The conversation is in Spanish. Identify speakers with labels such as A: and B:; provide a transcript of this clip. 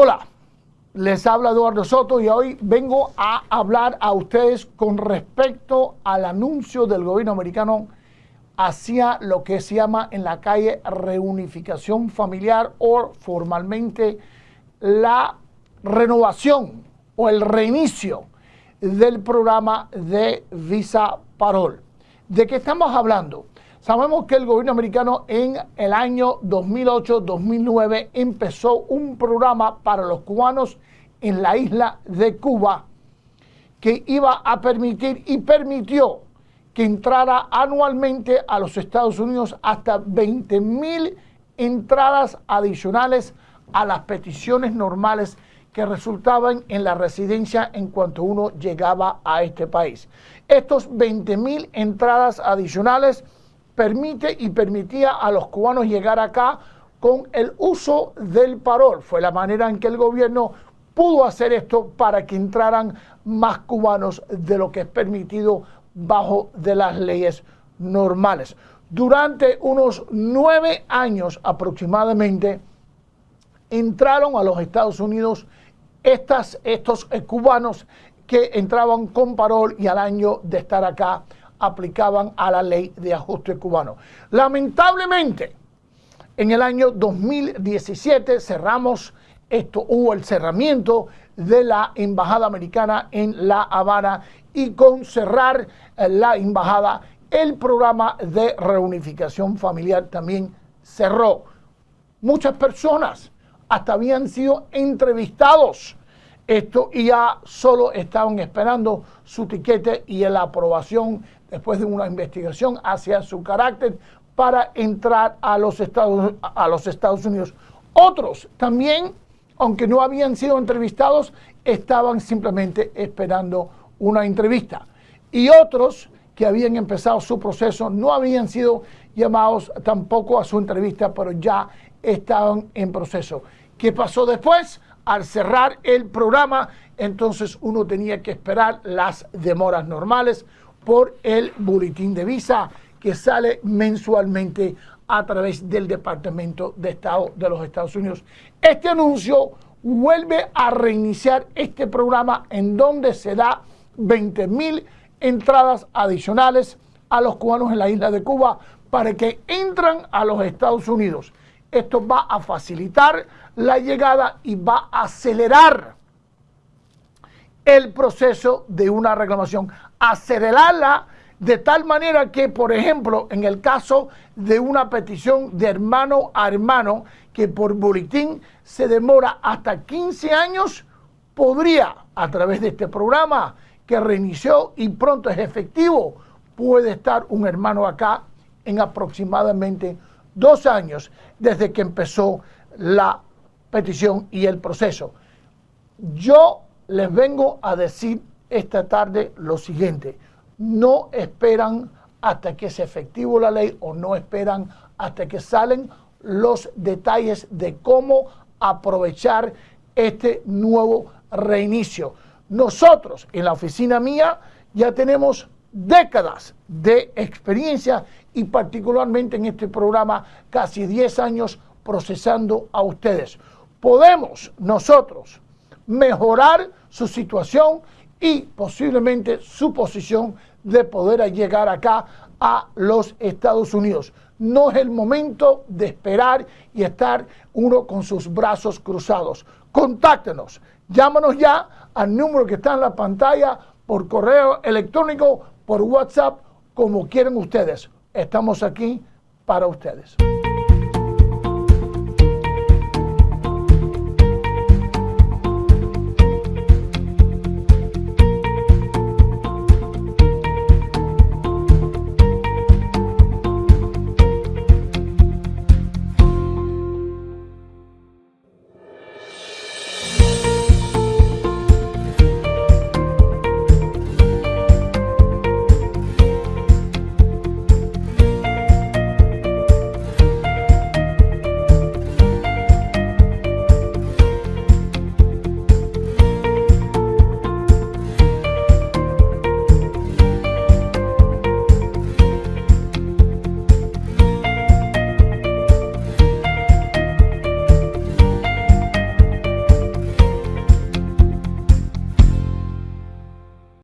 A: Hola, les habla Eduardo Soto y hoy vengo a hablar a ustedes con respecto al anuncio del gobierno americano hacia lo que se llama en la calle reunificación familiar o formalmente la renovación o el reinicio del programa de Visa Parol. ¿De qué estamos hablando? Sabemos que el gobierno americano en el año 2008-2009 empezó un programa para los cubanos en la isla de Cuba que iba a permitir y permitió que entrara anualmente a los Estados Unidos hasta 20 mil entradas adicionales a las peticiones normales que resultaban en la residencia en cuanto uno llegaba a este país. Estos 20 mil entradas adicionales permite y permitía a los cubanos llegar acá con el uso del parol. Fue la manera en que el gobierno pudo hacer esto para que entraran más cubanos de lo que es permitido bajo de las leyes normales. Durante unos nueve años aproximadamente entraron a los Estados Unidos estas, estos cubanos que entraban con parol y al año de estar acá aplicaban a la ley de ajuste cubano. Lamentablemente, en el año 2017 cerramos esto, hubo el cerramiento de la embajada americana en La Habana y con cerrar eh, la embajada, el programa de reunificación familiar también cerró. Muchas personas hasta habían sido entrevistados esto y ya solo estaban esperando su tiquete y la aprobación después de una investigación hacia su carácter para entrar a los Estados, a los Estados Unidos. Otros también, aunque no habían sido entrevistados, estaban simplemente esperando una entrevista. Y otros que habían empezado su proceso no habían sido llamados tampoco a su entrevista, pero ya estaban en proceso. ¿Qué pasó después? Al cerrar el programa, entonces uno tenía que esperar las demoras normales por el boletín de visa que sale mensualmente a través del Departamento de Estado de los Estados Unidos. Este anuncio vuelve a reiniciar este programa en donde se da 20 mil entradas adicionales a los cubanos en la isla de Cuba para que entran a los Estados Unidos. Esto va a facilitar la llegada y va a acelerar el proceso de una reclamación, acelerarla de tal manera que, por ejemplo, en el caso de una petición de hermano a hermano, que por boletín se demora hasta 15 años, podría, a través de este programa que reinició y pronto es efectivo, puede estar un hermano acá en aproximadamente dos años desde que empezó la petición y el proceso. Yo les vengo a decir esta tarde lo siguiente. No esperan hasta que se efectivo la ley o no esperan hasta que salen los detalles de cómo aprovechar este nuevo reinicio. Nosotros en la oficina mía ya tenemos décadas de experiencia y particularmente en este programa casi 10 años procesando a ustedes. Podemos nosotros mejorar su situación y posiblemente su posición de poder llegar acá a los Estados Unidos. No es el momento de esperar y estar uno con sus brazos cruzados. Contáctenos, llámanos ya al número que está en la pantalla por correo electrónico, por WhatsApp, como quieran ustedes. Estamos aquí para ustedes.